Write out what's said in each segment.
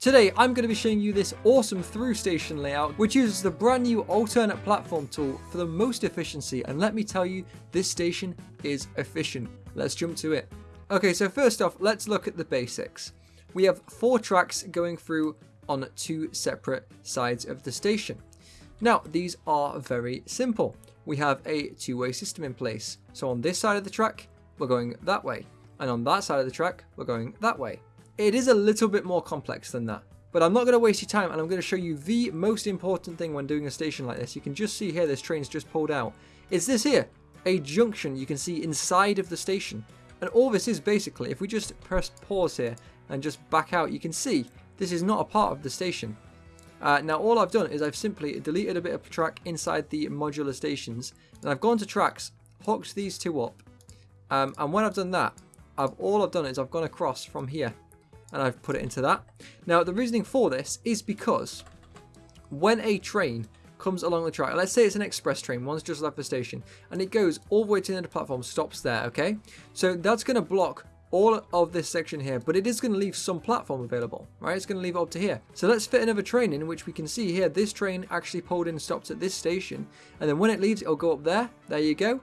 Today I'm going to be showing you this awesome through station layout which uses the brand new alternate platform tool for the most efficiency and let me tell you this station is efficient. Let's jump to it. Okay so first off let's look at the basics. We have four tracks going through on two separate sides of the station. Now these are very simple. We have a two-way system in place. So on this side of the track we're going that way and on that side of the track we're going that way. It is a little bit more complex than that. But I'm not going to waste your time and I'm going to show you the most important thing when doing a station like this. You can just see here this train's just pulled out. It's this here, a junction you can see inside of the station. And all this is basically, if we just press pause here and just back out, you can see this is not a part of the station. Uh, now all I've done is I've simply deleted a bit of track inside the modular stations and I've gone to tracks, hooked these two up um, and when I've done that, I've all I've done is I've gone across from here and I've put it into that. Now the reasoning for this is because when a train comes along the track, let's say it's an express train, one's just left the station, and it goes all the way to the end of platform, stops there, okay? So that's going to block all of this section here, but it is going to leave some platform available, right? It's going to leave it up to here. So let's fit another train in, which we can see here, this train actually pulled in and stopped at this station, and then when it leaves, it'll go up there. There you go.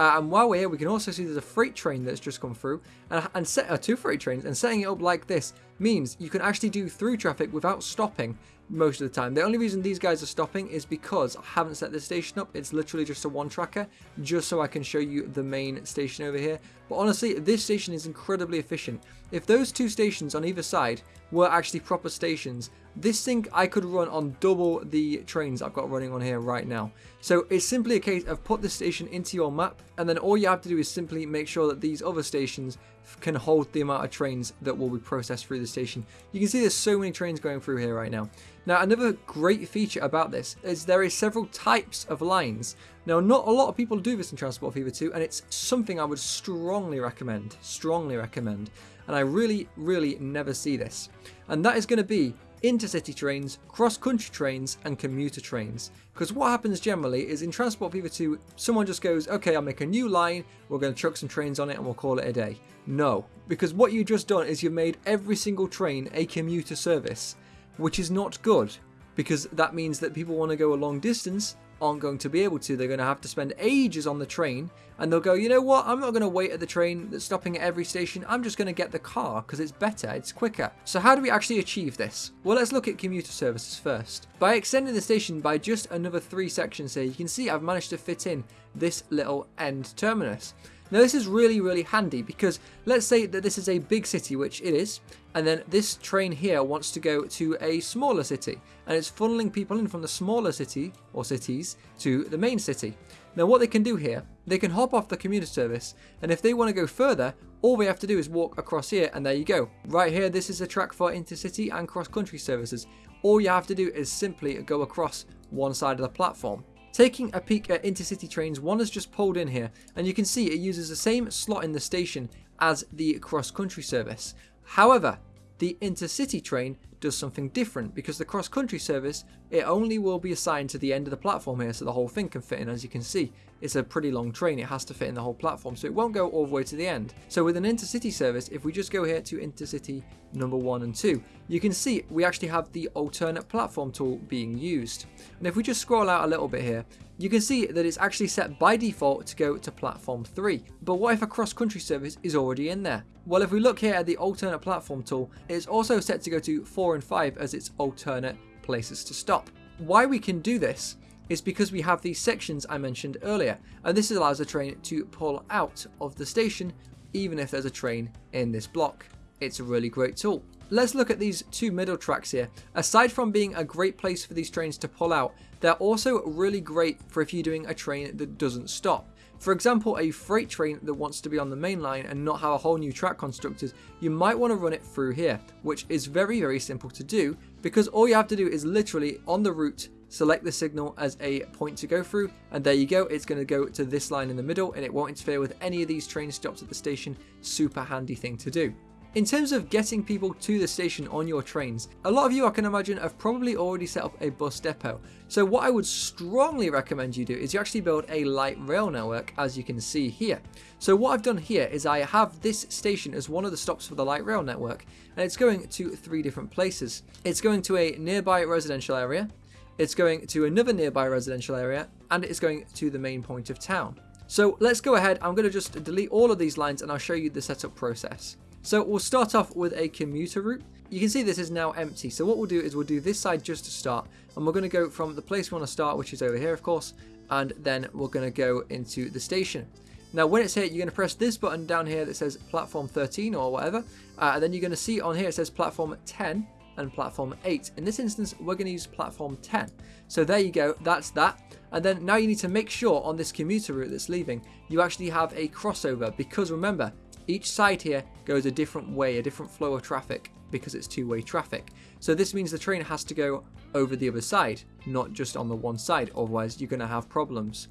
Uh, and while we're here, we can also see there's a freight train that's just come through, and, and set uh, two freight trains, and setting it up like this means you can actually do through traffic without stopping most of the time. The only reason these guys are stopping is because I haven't set this station up. It's literally just a one tracker, just so I can show you the main station over here. But honestly, this station is incredibly efficient. If those two stations on either side were actually proper stations, this thing I could run on double the trains I've got running on here right now. So it's simply a case of put this station into your map and then all you have to do is simply make sure that these other stations can hold the amount of trains that will be processed through the station. You can see there's so many trains going through here right now. Now another great feature about this is there is several types of lines. Now not a lot of people do this in Transport Fever 2 and it's something I would strongly recommend, strongly recommend. And I really, really never see this. And that is going to be intercity trains, cross-country trains, and commuter trains. Because what happens generally is in Transport Fever 2, someone just goes, okay, I'll make a new line, we're going to chuck some trains on it and we'll call it a day. No, because what you've just done is you've made every single train a commuter service, which is not good. Because that means that people want to go a long distance aren't going to be able to. They're going to have to spend ages on the train and they'll go, you know what, I'm not going to wait at the train that's stopping at every station. I'm just going to get the car because it's better, it's quicker. So how do we actually achieve this? Well, let's look at commuter services first. By extending the station by just another three sections here, you can see I've managed to fit in this little end terminus. Now this is really, really handy because let's say that this is a big city, which it is, and then this train here wants to go to a smaller city, and it's funneling people in from the smaller city, or cities, to the main city. Now what they can do here, they can hop off the commuter service, and if they want to go further, all they have to do is walk across here, and there you go. Right here, this is a track for intercity and cross-country services. All you have to do is simply go across one side of the platform. Taking a peek at intercity trains, one has just pulled in here, and you can see it uses the same slot in the station as the cross-country service. However, the intercity train does something different because the cross-country service, it only will be assigned to the end of the platform here so the whole thing can fit in as you can see. It's a pretty long train, it has to fit in the whole platform so it won't go all the way to the end. So with an intercity service, if we just go here to intercity number 1 and 2, you can see we actually have the alternate platform tool being used. And if we just scroll out a little bit here, you can see that it's actually set by default to go to platform 3. But what if a cross-country service is already in there? Well, if we look here at the alternate platform tool, it's also set to go to 4 and 5 as its alternate places to stop. Why we can do this is because we have these sections I mentioned earlier, and this allows the train to pull out of the station even if there's a train in this block. It's a really great tool. Let's look at these two middle tracks here. Aside from being a great place for these trains to pull out, they're also really great for if you're doing a train that doesn't stop. For example, a freight train that wants to be on the main line and not have a whole new track constructed, you might want to run it through here, which is very, very simple to do because all you have to do is literally on the route select the signal as a point to go through and there you go it's going to go to this line in the middle and it won't interfere with any of these train stops at the station. Super handy thing to do In terms of getting people to the station on your trains, a lot of you I can imagine have probably already set up a bus depot. So what I would strongly recommend you do is you actually build a light rail network as you can see here. So what I've done here is I have this station as one of the stops for the light rail network and it's going to three different places. It's going to a nearby residential area, it's going to another nearby residential area and it's going to the main point of town. So let's go ahead, I'm going to just delete all of these lines and I'll show you the setup process. So we'll start off with a commuter route. You can see this is now empty. So what we'll do is we'll do this side just to start. And we're going to go from the place we want to start, which is over here, of course. And then we're going to go into the station. Now, when it's here, you're going to press this button down here that says platform 13 or whatever. Uh, and then you're going to see on here, it says platform 10 and platform 8. In this instance, we're going to use platform 10. So there you go, that's that. And then now you need to make sure on this commuter route that's leaving, you actually have a crossover because remember, each side here goes a different way, a different flow of traffic because it's two-way traffic. So this means the train has to go over the other side, not just on the one side, otherwise you're going to have problems.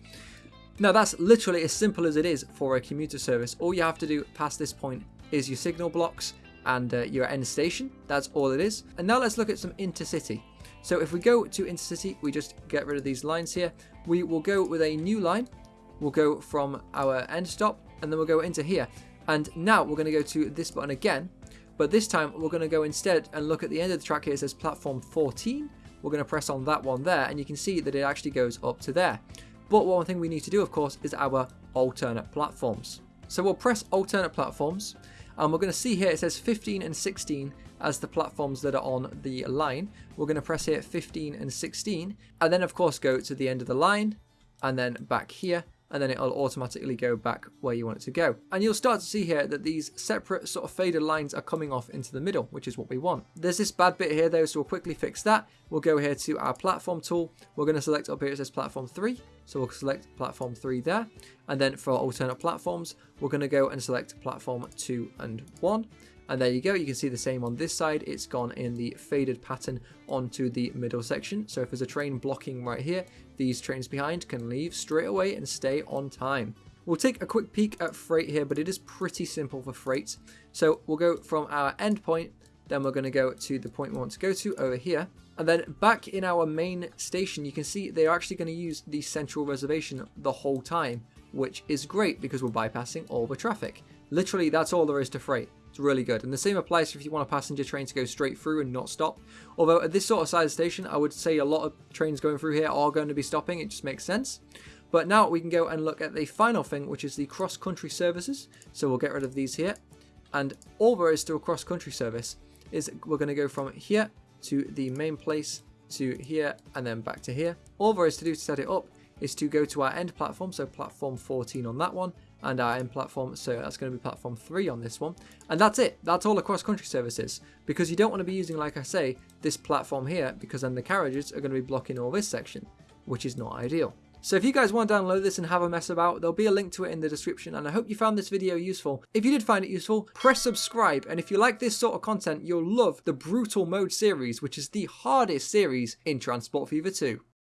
Now that's literally as simple as it is for a commuter service. All you have to do past this point is your signal blocks and uh, your end station. That's all it is. And now let's look at some intercity. So if we go to intercity, we just get rid of these lines here. We will go with a new line. We'll go from our end stop and then we'll go into here. And now we're going to go to this button again, but this time we're going to go instead and look at the end of the track here. It says platform 14. We're going to press on that one there, and you can see that it actually goes up to there. But one thing we need to do, of course, is our alternate platforms. So we'll press alternate platforms, and we're going to see here it says 15 and 16 as the platforms that are on the line. We're going to press here 15 and 16, and then of course go to the end of the line, and then back here, and then it'll automatically go back where you want it to go. And you'll start to see here that these separate sort of faded lines are coming off into the middle, which is what we want. There's this bad bit here though, so we'll quickly fix that. We'll go here to our platform tool. We're going to select up here, it says platform 3. So we'll select platform 3 there. And then for alternate platforms, we're going to go and select platform 2 and 1. And there you go, you can see the same on this side. It's gone in the faded pattern onto the middle section. So if there's a train blocking right here, these trains behind can leave straight away and stay on time. We'll take a quick peek at freight here, but it is pretty simple for freight. So we'll go from our end point, then we're going to go to the point we want to go to over here. And then back in our main station, you can see they're actually going to use the central reservation the whole time, which is great because we're bypassing all the traffic. Literally, that's all there is to freight. Really good. And the same applies if you want a passenger train to go straight through and not stop. Although at this sort of size station, I would say a lot of trains going through here are going to be stopping. It just makes sense. But now we can go and look at the final thing, which is the cross-country services. So we'll get rid of these here. And all there is to a cross-country service is we're going to go from here to the main place to here and then back to here. All there is to do to set it up is to go to our end platform, so platform 14 on that one, and our end platform, so that's going to be platform 3 on this one. And that's it, that's all across country services, because you don't want to be using, like I say, this platform here, because then the carriages are going to be blocking all this section, which is not ideal. So if you guys want to download this and have a mess about, there'll be a link to it in the description and I hope you found this video useful. If you did find it useful, press subscribe and if you like this sort of content, you'll love the Brutal Mode series, which is the hardest series in Transport Fever 2.